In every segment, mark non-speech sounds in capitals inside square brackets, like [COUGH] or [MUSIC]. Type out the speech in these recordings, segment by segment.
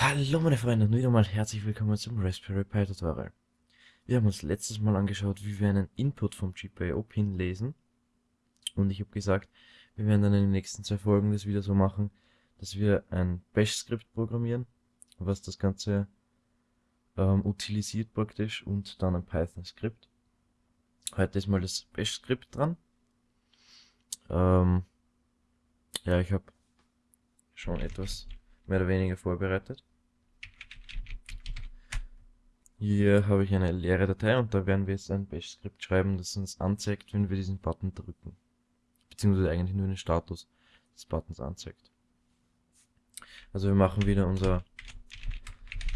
Hallo meine Freunde und wieder mal herzlich willkommen zum Raspberry Pi Tutorial. Wir haben uns letztes Mal angeschaut, wie wir einen Input vom GPIO-Pin lesen. Und ich habe gesagt, wir werden dann in den nächsten zwei Folgen das wieder so machen, dass wir ein Bash-Skript programmieren, was das Ganze ähm, utilisiert praktisch und dann ein Python-Skript. Heute ist mal das Bash-Skript dran. Ähm, ja, ich habe schon etwas mehr oder weniger vorbereitet. Hier habe ich eine leere Datei und da werden wir jetzt ein Bash-Skript schreiben, das uns anzeigt, wenn wir diesen Button drücken. Beziehungsweise eigentlich nur den Status des Buttons anzeigt. Also wir machen wieder unser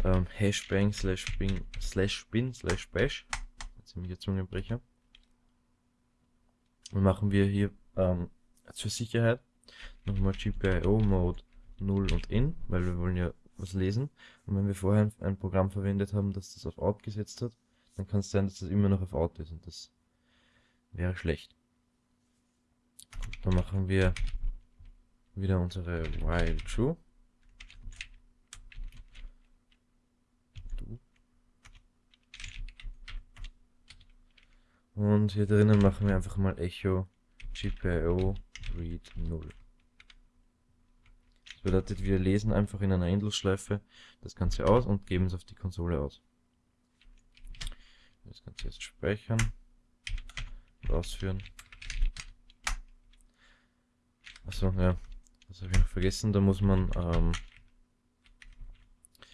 ähm, Hashbang slash bin slash bin slash bash. Ziemlicher Zungenbrecher. Und machen wir hier ähm, zur Sicherheit nochmal GPIO Mode 0 und in, weil wir wollen ja was lesen. Und wenn wir vorher ein Programm verwendet haben, das das auf Out gesetzt hat, dann kann es sein, dass das immer noch auf Out ist und das wäre schlecht. Gut, dann machen wir wieder unsere while true. Und hier drinnen machen wir einfach mal echo GPIO read 0 bedeutet, wir lesen einfach in einer Endlosschleife das Ganze aus und geben es auf die Konsole aus. Das Ganze jetzt speichern und ausführen. Achso, ja, das habe ich noch vergessen. Da muss man ähm,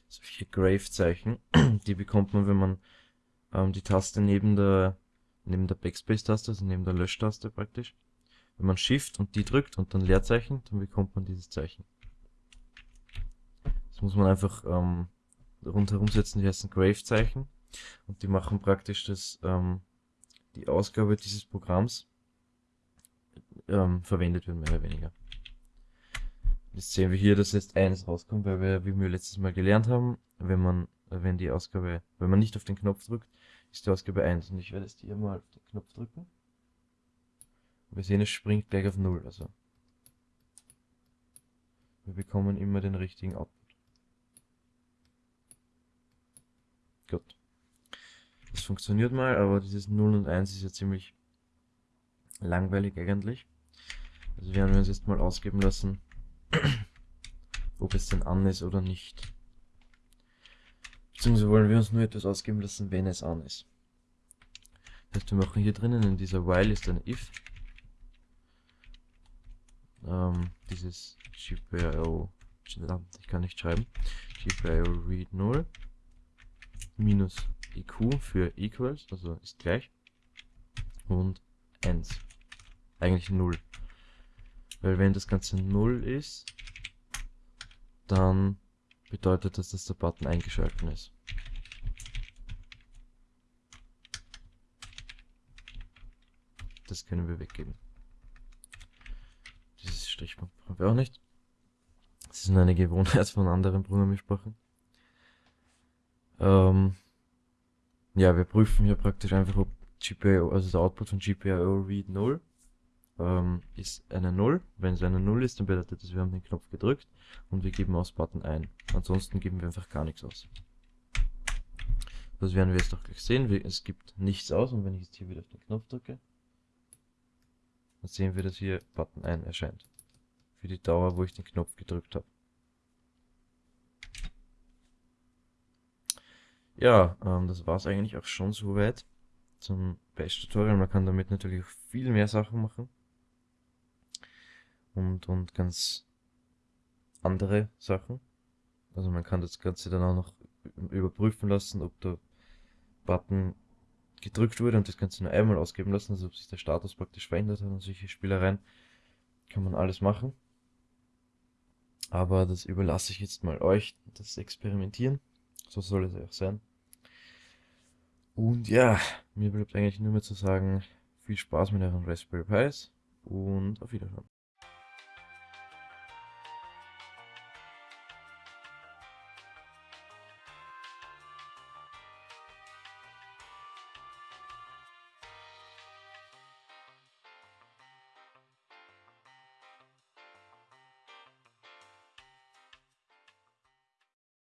solche Grave-Zeichen, [CLEARS THROAT] die bekommt man, wenn man ähm, die Taste neben der neben der Backspace-Taste, also neben der Löschtaste praktisch. Wenn man Shift und die drückt und dann Leerzeichen, dann bekommt man dieses Zeichen. Das muss man einfach ähm, rundherum setzen, die heißen Grave-Zeichen. Und die machen praktisch das, ähm, die Ausgabe dieses Programms ähm, verwendet wird, mehr oder weniger. Jetzt sehen wir hier, dass jetzt eins rauskommt, weil wir, wie wir letztes Mal gelernt haben, wenn man, wenn die Ausgabe, wenn man nicht auf den Knopf drückt, ist die Ausgabe 1. Und ich werde jetzt hier mal auf den Knopf drücken. Und wir sehen, es springt gleich auf 0. Also wir bekommen immer den richtigen Output. Gut. Das funktioniert mal, aber dieses 0 und 1 ist ja ziemlich langweilig eigentlich. Also werden wir uns jetzt mal ausgeben lassen, [CLEARS THROAT] ob es denn an ist oder nicht. Beziehungsweise wollen wir uns nur etwas ausgeben lassen, wenn es an ist. Das heißt, wir machen hier drinnen in dieser while ist ein if. Ähm, dieses GPIO, ich kann nicht schreiben, GPIO read 0 minus EQ für equals, also ist gleich, und 1. Eigentlich 0. Weil wenn das Ganze 0 ist, dann bedeutet das, dass der Button eingeschalten ist. Das können wir weggeben. Dieses Strichpunkt brauchen wir auch nicht. Das ist nur eine Gewohnheit von anderen Programmiersprachen. Ähm, ja, wir prüfen hier praktisch einfach, ob GPIO, also der Output von GPIO read 0 ähm, ist eine 0. Wenn es eine 0 ist, dann bedeutet das, wir haben den Knopf gedrückt und wir geben aus Button ein. Ansonsten geben wir einfach gar nichts aus. Das werden wir jetzt auch gleich sehen. Es gibt nichts aus und wenn ich jetzt hier wieder auf den Knopf drücke, dann sehen wir, dass hier Button 1 erscheint. Für die Dauer, wo ich den Knopf gedrückt habe. Ja, ähm, das war es eigentlich auch schon soweit zum Bash-Tutorial. Man kann damit natürlich auch viel mehr Sachen machen. Und, und ganz andere Sachen. Also man kann das Ganze dann auch noch überprüfen lassen, ob der Button gedrückt wurde und das Ganze nur einmal ausgeben lassen, also ob sich der Status praktisch verändert hat und solche Spielereien. Kann man alles machen. Aber das überlasse ich jetzt mal euch, das Experimentieren. So soll es auch sein. Und ja, mir bleibt eigentlich nur mehr zu sagen, viel Spaß mit euren Raspberry Pis und auf Wiedersehen.